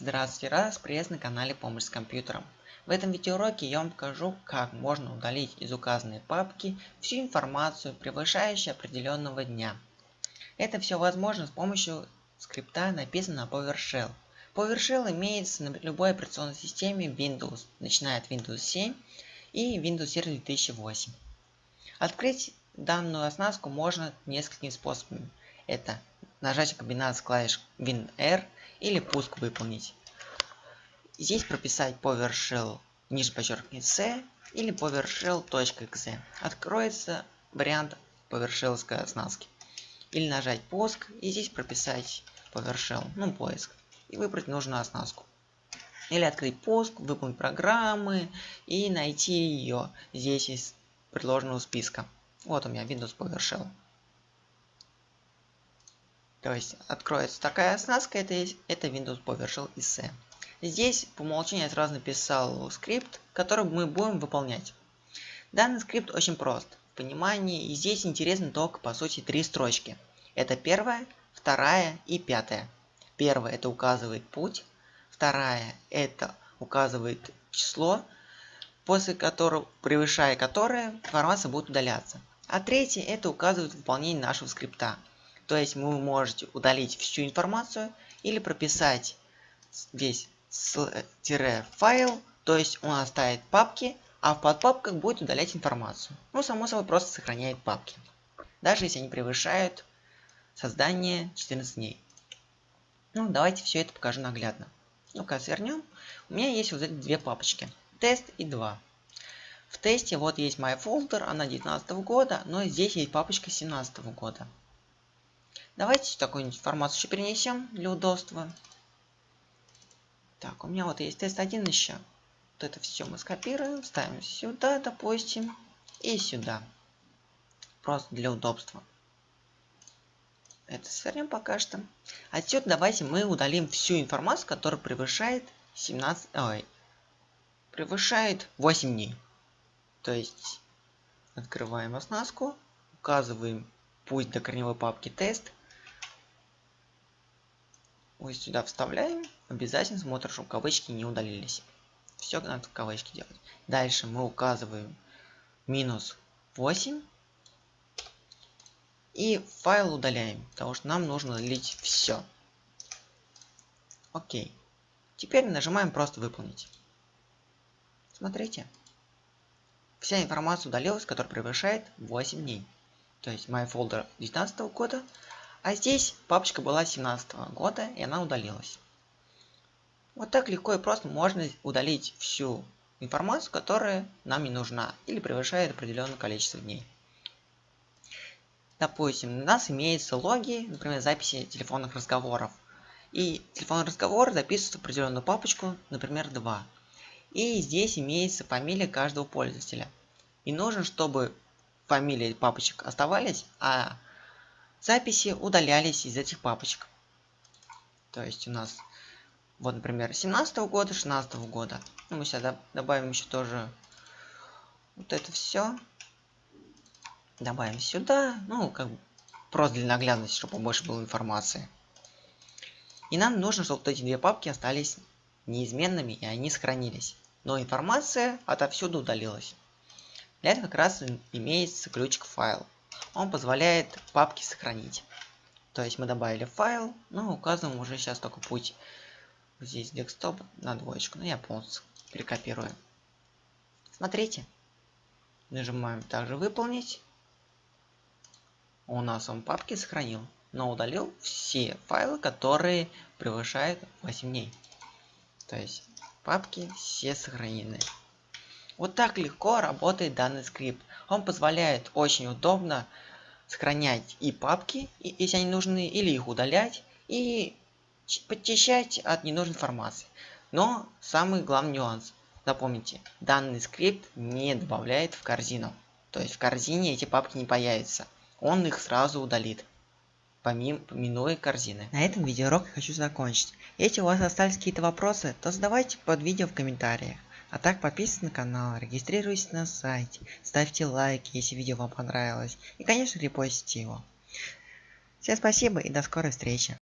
Здравствуйте, раз приветствую на канале Помощь с компьютером. В этом видеоуроке я вам покажу, как можно удалить из указанной папки всю информацию, превышающую определенного дня. Это все возможно с помощью скрипта, написанного на PowerShell. PowerShell имеется на любой операционной системе Windows, начиная от Windows 7 и Windows Server 2008. Открыть данную оснастку можно несколькими способами. Это нажать комбинацию клавиш WinR или пуск выполнить. Здесь прописать PowerShell ниже подчеркивание C или PowerShell.exe. Откроется вариант PowerShell оснастки. Или нажать пуск и здесь прописать PowerShell, ну поиск, и выбрать нужную оснастку. Или открыть пуск, выполнить программы и найти ее здесь из предложенного списка. Вот у меня Windows PowerShell. То есть откроется такая оснастка, это, есть, это Windows PowerShell ISE. Здесь по умолчанию я сразу написал скрипт, который мы будем выполнять. Данный скрипт очень прост в понимании, и здесь интересно только по сути три строчки. Это первая, вторая и пятая. Первая это указывает путь, вторая это указывает число, после которого, превышая которое, информация будет удаляться. А третья это указывает выполнение нашего скрипта. То есть вы можете удалить всю информацию или прописать здесь файл, то есть он оставит папки, а в подпапках будет удалять информацию. Ну, само собой, просто сохраняет папки. Даже если они превышают создание 14 дней. Ну, давайте все это покажу наглядно. Ну-ка, свернем. У меня есть вот эти две папочки. Тест и 2. В тесте вот есть моя folder, она 19 года, но здесь есть папочка 17 года. Давайте такую информацию еще перенесем для удобства. Так, у меня вот есть тест 1 еще. Вот это все мы скопируем, ставим сюда, допустим, и сюда. Просто для удобства. Это свернем пока что. Отсюда давайте мы удалим всю информацию, которая превышает 17... Ой, превышает 8 дней. То есть открываем оснастку, указываем путь до корневой папки тест вот сюда вставляем. Обязательно смотрим, чтобы кавычки не удалились. Все надо в кавычки делать. Дальше мы указываем минус 8. И файл удаляем, потому что нам нужно удалить все. Окей. Теперь нажимаем просто выполнить. Смотрите. Вся информация удалилась, которая превышает 8 дней. То есть мой folder 19 года а здесь папочка была 17 -го года, и она удалилась. Вот так легко и просто можно удалить всю информацию, которая нам не нужна или превышает определенное количество дней. Допустим, у нас имеются логи, например, записи телефонных разговоров. И телефонный разговор записывается в определенную папочку, например, 2. И здесь имеется фамилия каждого пользователя. И нужно, чтобы фамилии папочек оставались, а записи удалялись из этих папочек. То есть у нас, вот, например, 17 -го года, 16 -го года. Ну, мы сюда добавим еще тоже вот это все. Добавим сюда. Ну, как бы просто для наглядности, чтобы побольше было информации. И нам нужно, чтобы вот эти две папки остались неизменными, и они сохранились. Но информация отовсюду удалилась. Для этого как раз имеется ключик файл он позволяет папки сохранить. То есть мы добавили файл, но указываем уже сейчас только путь. Здесь декстоп на двоечку, но я полностью перекопирую. Смотрите. Нажимаем также выполнить. У нас он папки сохранил, но удалил все файлы, которые превышают 8 дней. То есть папки все сохранены. Вот так легко работает данный скрипт. Он позволяет очень удобно сохранять и папки, если они нужны, или их удалять, и подчищать от ненужной информации. Но самый главный нюанс. Запомните, данный скрипт не добавляет в корзину. То есть в корзине эти папки не появятся. Он их сразу удалит. Помимо, помянуя корзины. На этом видеоурок я хочу закончить. Если у вас остались какие-то вопросы, то задавайте под видео в комментариях. А так подписывайтесь на канал, регистрируйтесь на сайте, ставьте лайки, если видео вам понравилось. И конечно репостите его. Всем спасибо и до скорой встречи.